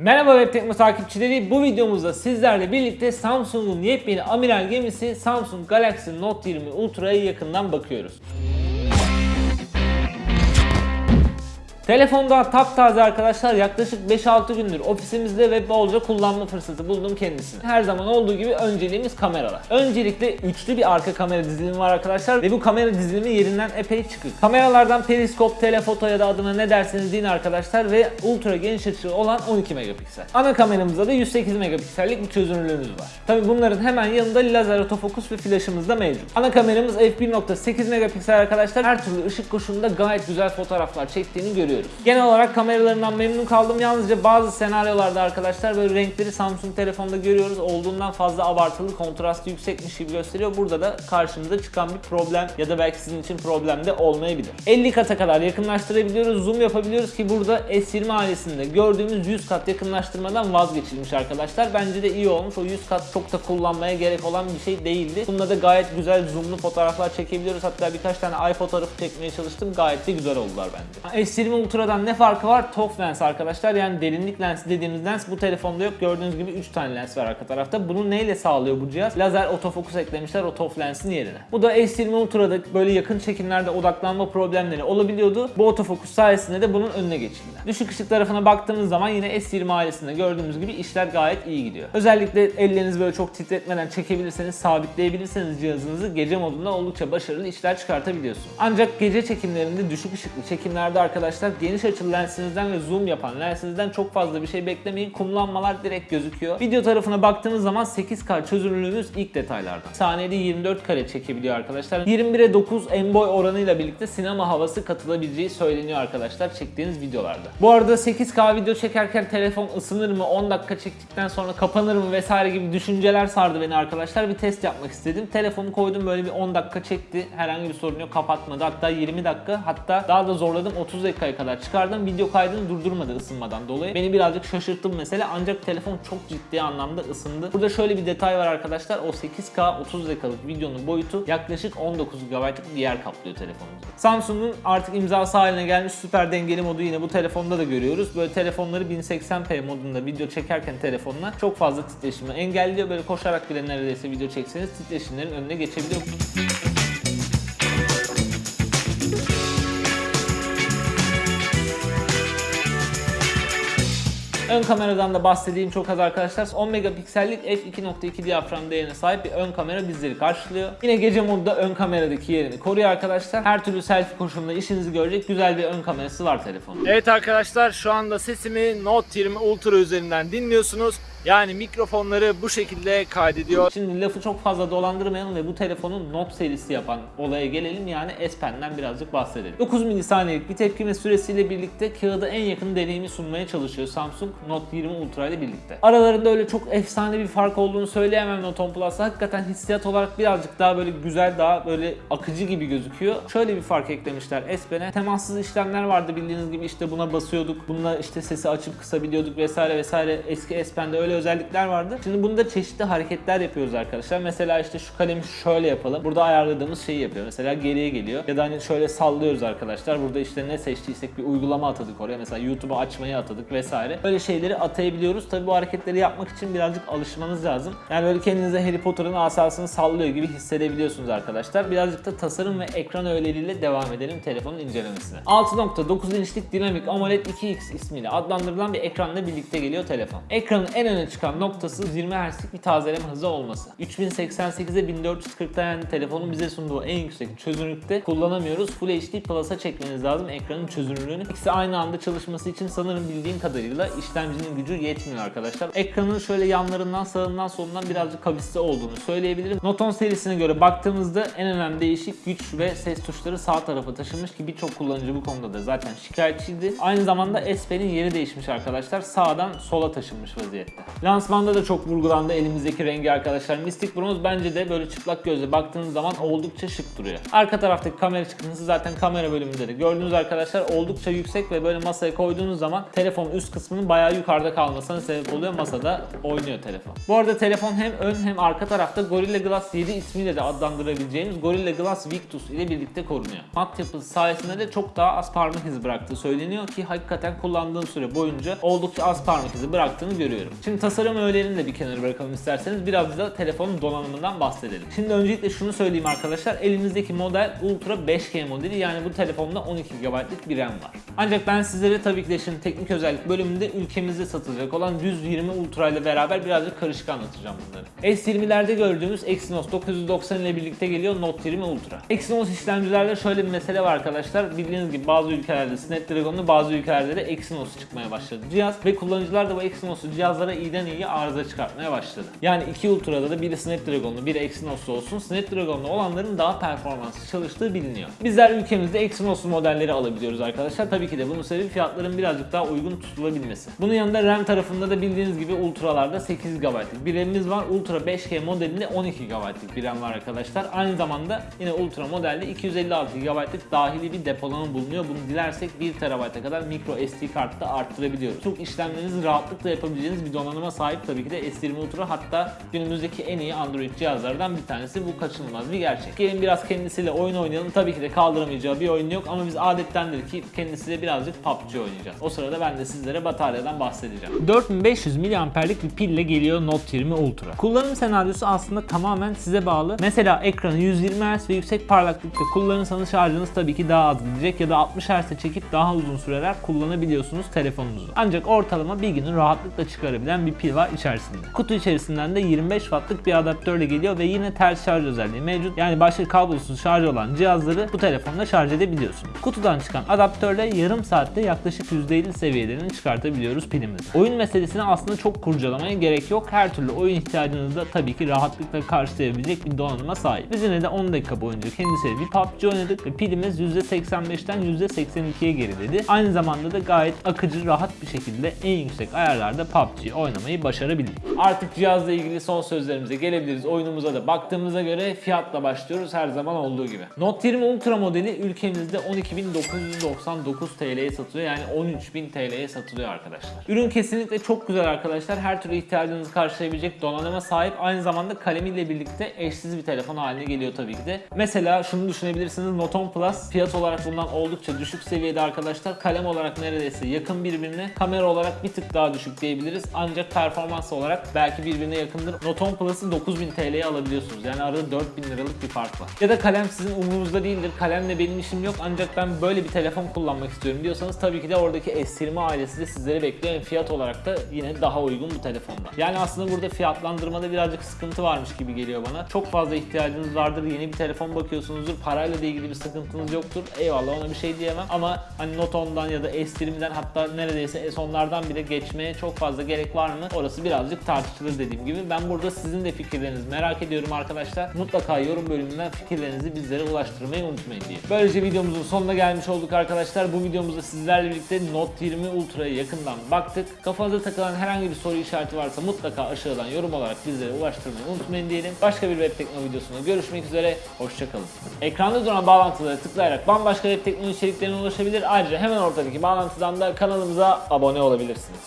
Merhaba Web Tekno takipçileri. Bu videomuzda sizlerle birlikte Samsung'un yepyeni amiral gemisi Samsung Galaxy Note 20 Ultra'ya yakından bakıyoruz. Telefon daha taptaze arkadaşlar yaklaşık 5-6 gündür ofisimizde ve bolca kullanma fırsatı buldum kendisini. Her zaman olduğu gibi önceliğimiz kameralar. Öncelikle üçlü bir arka kamera dizilimi var arkadaşlar ve bu kamera dizilimi yerinden epey çıkık. Kameralardan periskop, telefoto ya da adına ne derseniz deyin arkadaşlar ve ultra geniş açılı olan 12 megapiksel. Ana kameramızda da 108 megapiksellik bir çözünürlüğümüz var. Tabi bunların hemen yanında lazer otofokus ve flaşımız da mevcut. Ana kameramız f1.8 megapiksel arkadaşlar her türlü ışık koşulunda gayet güzel fotoğraflar çektiğini görüyoruz. Genel olarak kameralarından memnun kaldım. Yalnızca bazı senaryolarda arkadaşlar böyle renkleri Samsung telefonda görüyoruz. Olduğundan fazla abartılı, kontrastı yüksekmiş gibi gösteriyor. Burada da karşımıza çıkan bir problem ya da belki sizin için problem de olmayabilir. 50 kata kadar yakınlaştırabiliyoruz, zoom yapabiliyoruz ki burada S20 ailesinde gördüğümüz 100 kat yakınlaştırmadan vazgeçilmiş arkadaşlar. Bence de iyi olmuş. O 100 kat çok da kullanmaya gerek olan bir şey değildi. Bunda da gayet güzel zoomlu fotoğraflar çekebiliyoruz. Hatta birkaç tane ay fotoğrafı çekmeye çalıştım. Gayet de güzel oldular bence. S20 Ultra'dan ne farkı var? TOF lens arkadaşlar. Yani derinlik lensi dediğimiz lens bu telefonda yok. Gördüğünüz gibi 3 tane lens var arka tarafta. Bunu neyle sağlıyor bu cihaz? Lazer otofokus eklemişler o TOF lensin yerine. Bu da S20 Ultra'da böyle yakın çekimlerde odaklanma problemleri olabiliyordu. Bu otofokus sayesinde de bunun önüne geçildi. Düşük ışık tarafına baktığımız zaman yine S20 ailesinde gördüğümüz gibi işler gayet iyi gidiyor. Özellikle ellerinizi böyle çok titretmeden çekebilirseniz, sabitleyebilirseniz cihazınızı gece modunda oldukça başarılı işler çıkartabiliyorsunuz. Ancak gece çekimlerinde düşük ışıklı çekimlerde arkadaşlar geniş açılı lensinizden ve zoom yapan lensinizden çok fazla bir şey beklemeyin. Kumlanmalar direkt gözüküyor. Video tarafına baktığınız zaman 8K çözünürlüğümüz ilk detaylardan. Saniyede 24 kare çekebiliyor arkadaşlar. 21'e 9 en boy oranıyla birlikte sinema havası katılabileceği söyleniyor arkadaşlar çektiğiniz videolarda. Bu arada 8K video çekerken telefon ısınır mı, 10 dakika çektikten sonra kapanır mı vesaire gibi düşünceler sardı beni arkadaşlar. Bir test yapmak istedim. Telefonu koydum böyle bir 10 dakika çekti. Herhangi bir sorun yok kapatmadı. Hatta 20 dakika hatta daha da zorladım 30 dakikaya kadar çıkardım. Video kaydını durdurmadı ısınmadan dolayı. Beni birazcık şaşırttı bu mesele ancak telefon çok ciddi anlamda ısındı. Burada şöyle bir detay var arkadaşlar. O 8K 30 dakikalık videonun boyutu yaklaşık 19 GB'lık bir yer kaplıyor telefonumuzda. Samsung'un artık imzası haline gelmiş süper dengeli modu yine bu telefonda da görüyoruz. Böyle telefonları 1080p modunda video çekerken telefonla çok fazla titreşimi engelliyor. Böyle koşarak bile neredeyse video çekseniz titreşimlerin önüne geçebiliyor. Ön kameradan da bahsedeyim çok az arkadaşlar. 10 megapiksellik f2.2 diyafram değerine sahip bir ön kamera bizleri karşılıyor. Yine gece modda ön kameradaki yerini koruyor arkadaşlar. Her türlü selfie koşulunda işinizi görecek güzel bir ön kamerası var telefonun. Evet arkadaşlar şu anda sesimi Note 20 Ultra üzerinden dinliyorsunuz. Yani mikrofonları bu şekilde kaydediyor. Şimdi lafı çok fazla dolandırmayalım ve bu telefonun Note serisi yapan olaya gelelim. Yani S Pen'den birazcık bahsedelim. 9 milisaniyelik bir tepkime süresiyle birlikte kağıda en yakın deneyimi sunmaya çalışıyor Samsung Note 20 Ultra ile birlikte. Aralarında öyle çok efsane bir fark olduğunu söyleyemem Note 10 Plus'la. Hakikaten hissiyat olarak birazcık daha böyle güzel, daha böyle akıcı gibi gözüküyor. Şöyle bir fark eklemişler S Pen'e. Temassız işlemler vardı bildiğiniz gibi işte buna basıyorduk. Bununla işte sesi açıp kısabiliyorduk vesaire vesaire. Eski S Pen'de öyle özellikler vardı. Şimdi bunda çeşitli hareketler yapıyoruz arkadaşlar. Mesela işte şu kalemi şöyle yapalım. Burada ayarladığımız şeyi yapıyor. Mesela geriye geliyor. Ya da hani şöyle sallıyoruz arkadaşlar. Burada işte ne seçtiysek bir uygulama atadık oraya. Mesela YouTube'u açmayı atadık vesaire. Böyle şeyleri atayabiliyoruz. Tabi bu hareketleri yapmak için birazcık alışmanız lazım. Yani böyle kendinize Harry Potter'ın asasını sallıyor gibi hissedebiliyorsunuz arkadaşlar. Birazcık da tasarım ve ekran öğeleriyle devam edelim telefonun incelemesine. 6.9 inçlik dinamik AMOLED 2X ismiyle adlandırılan bir ekranla birlikte geliyor telefon. Ekranın en öne çıkan noktası 20 Hz'lik bir tazeleme hızı olması. 3088'e 1440'da yani telefonun bize sunduğu en yüksek çözünürlükte kullanamıyoruz. Full HD Plus'a çekmeniz lazım ekranın çözünürlüğünü. İkisi aynı anda çalışması için sanırım bildiğim kadarıyla işlemcinin gücü yetmiyor arkadaşlar. Ekranın şöyle yanlarından sağından solundan birazcık kavisli olduğunu söyleyebilirim. Note 10 serisine göre baktığımızda en önemli değişik güç ve ses tuşları sağ tarafa taşınmış ki birçok kullanıcı bu konuda da zaten şikayetçiydi. Aynı zamanda S Pen'in yeri değişmiş arkadaşlar. Sağdan sola taşınmış vaziyette. Lansmanda da çok vurgulandı elimizdeki rengi arkadaşlar. Mystic Bronze bence de böyle çıplak gözle baktığınız zaman oldukça şık duruyor. Arka taraftaki kamera çıkıntısı zaten kamera bölümünde de gördüğünüz arkadaşlar oldukça yüksek ve böyle masaya koyduğunuz zaman telefonun üst kısmının bayağı yukarıda kalmasına sebep oluyor. Masada oynuyor telefon. Bu arada telefon hem ön hem arka tarafta Gorilla Glass 7 ismiyle de adlandırabileceğimiz Gorilla Glass Victus ile birlikte korunuyor. Mat yapısı sayesinde de çok daha az parmak izi bıraktığı söyleniyor ki hakikaten kullandığım süre boyunca oldukça az parmak izi bıraktığını görüyorum. Şimdi tasarım öğelerini de bir kenara bırakalım isterseniz biraz da telefonun donanımından bahsedelim. Şimdi öncelikle şunu söyleyeyim arkadaşlar elimizdeki model Ultra 5G modeli yani bu telefonda 12 GB'lık bir RAM var. Ancak ben sizlere tabii ki de şimdi teknik özellik bölümünde ülkemizde satılacak olan 120 Ultra ile beraber birazcık karışık anlatacağım bunları. S20'lerde gördüğümüz Exynos 990 ile birlikte geliyor Note 20 Ultra. Exynos işlemcilerde şöyle bir mesele var arkadaşlar. Bildiğiniz gibi bazı ülkelerde Snapdragon'lu bazı ülkelerde de Exynos çıkmaya başladı cihaz ve kullanıcılar da bu Exynos'u cihazlara iyiden iyi arıza çıkartmaya başladı. Yani iki Ultra'da da biri Snapdragon'lu biri Exynos'lu olsun. Snapdragon'lu olanların daha performanslı çalıştığı biliniyor. Bizler ülkemizde Exynos'lu modelleri alabiliyoruz arkadaşlar. Tabii ki de bunun sebebi fiyatların birazcık daha uygun tutulabilmesi. Bunun yanında RAM tarafında da bildiğiniz gibi Ultra'larda 8 GB'lık bir RAM'imiz var. Ultra 5G modelinde 12 GB'lık bir RAM var arkadaşlar. Aynı zamanda yine Ultra modelde 256 GB'lık dahili bir depolama bulunuyor. Bunu dilersek 1 TB'e kadar micro SD kartta arttırabiliyoruz. Çok işlemlerinizi rahatlıkla yapabileceğiniz bir donanıma sahip tabii ki de S20 Ultra hatta günümüzdeki en iyi Android cihazlardan bir tanesi. Bu kaçınılmaz bir gerçek. Gelin biraz kendisiyle oyun oynayalım. Tabii ki de kaldıramayacağı bir oyun yok ama biz adettendir ki kendisiyle birazcık PUBG oynayacağız. O sırada ben de sizlere bataryadan bahsedeceğim. 4500 miliamperlik bir pille geliyor Note 20 Ultra. Kullanım senaryosu aslında tamamen size bağlı. Mesela ekranı 120 Hz ve yüksek parlaklıkta kullanırsanız şarjınız tabii ki daha az gidecek ya da 60 Hz'e çekip daha uzun süreler kullanabiliyorsunuz telefonunuzu. Ancak ortalama bir günü rahatlıkla çıkarabilen bir pil var içerisinde. Kutu içerisinden de 25 wattlık bir adaptörle geliyor ve yine ters şarj özelliği mevcut. Yani başka kablosuz şarj olan cihazları bu telefonla şarj edebiliyorsunuz. Kutudan çıkan adaptörle yarım saatte yaklaşık %50 seviyelerini çıkartabiliyoruz pilimizi. Oyun meselesini aslında çok kurcalamaya gerek yok. Her türlü oyun ihtiyacınızı da tabii ki rahatlıkla karşılayabilecek bir donanıma sahip. Biz yine de 10 dakika boyunca kendisiyle bir PUBG oynadık ve pilimiz %85'ten %82'ye geriledi. Aynı zamanda da gayet akıcı, rahat bir şekilde en yüksek ayarlarda PUBG oynamayı başarabildik. Artık cihazla ilgili son sözlerimize gelebiliriz. Oyunumuza da baktığımıza göre fiyatla başlıyoruz her zaman olduğu gibi. Note 20 Ultra modeli ülkemizde 12.999 TL'ye satılıyor. Yani 13.000 TL'ye satılıyor arkadaşlar. Ürün kesinlikle çok güzel arkadaşlar. Her türlü ihtiyacınızı karşılayabilecek donanıma sahip. Aynı zamanda kalemiyle birlikte eşsiz bir telefon haline geliyor tabii ki de. Mesela şunu düşünebilirsiniz. Note 10 Plus fiyat olarak bundan oldukça düşük seviyede arkadaşlar. Kalem olarak neredeyse yakın birbirine. Kamera olarak bir tık daha düşük diyebiliriz. Ancak performans olarak belki birbirine yakındır. Note 10 Plus'ı 9000 TL'ye alabiliyorsunuz. Yani arada 4000 liralık bir fark var. Ya da kalem sizin umurunuzda değildir. Kalemle benim işim yok ancak ben böyle bir telefon kullanmak istiyorum diyorsanız tabii ki de oradaki S20 ailesi de sizleri bekliyor. Yani fiyat olarak da yine daha uygun bu telefonda. Yani aslında burada fiyatlandırmada birazcık sıkıntı varmış gibi geliyor bana. Çok fazla ihtiyacınız vardır. Yeni bir telefon bakıyorsunuzdur. Parayla da ilgili bir sıkıntınız yoktur. Eyvallah ona bir şey diyemem ama hani Note 10'dan ya da S20'den hatta neredeyse S10'lardan bile geçmeye çok fazla gerek var mı? Orası birazcık tartışılır dediğim gibi. Ben burada sizin de fikirlerinizi merak ediyorum arkadaşlar. Mutlaka yorum bölümünden fikirlerinizi bizlere ulaştırmayı unutmayın diye. Böylece videomuzun sonuna gelmiş olduk arkadaşlar. Bu videomuzda sizlerle birlikte Note 20 Ultra'ya yakından baktık. Kafanıza takılan herhangi bir soru işareti varsa mutlaka aşağıdan yorum olarak bizlere ulaştırmayı unutmayın diyelim. Başka bir web teknoloji videosunda görüşmek üzere. Hoşçakalın. Ekranda duran bağlantılara tıklayarak bambaşka web teknoloji içeriklerine ulaşabilir. Ayrıca hemen ortadaki bağlantıdan da kanalımıza abone olabilirsiniz.